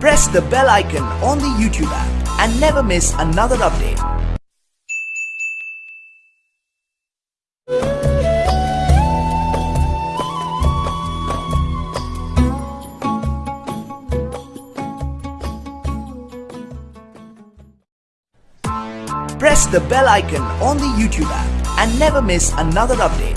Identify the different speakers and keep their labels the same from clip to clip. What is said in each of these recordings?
Speaker 1: press the bell icon on the YouTube app and never miss another update. Press the bell icon on the YouTube app and never miss another update.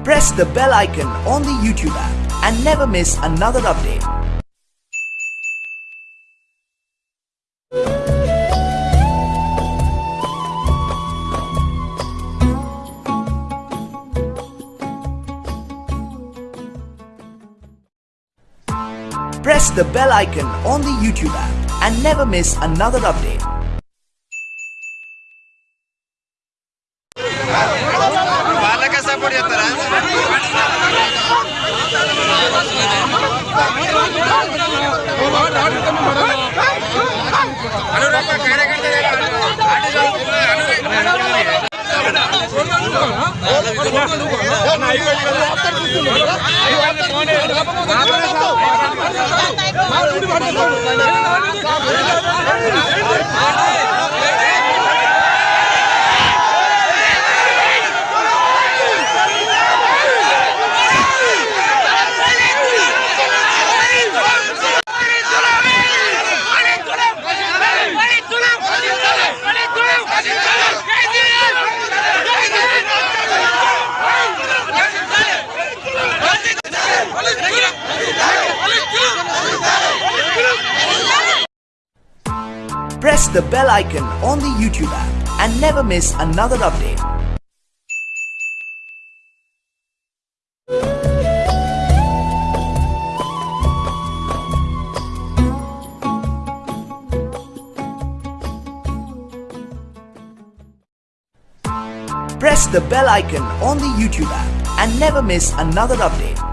Speaker 1: Press the bell icon on the YouTube app and never miss another update. Press the bell icon on the YouTube app and never miss another update.
Speaker 2: Support చేస్తారా?
Speaker 1: కార్యకర్త press the bell icon on the YouTube app and never miss another update. Press the bell icon on the YouTube app and never miss another update.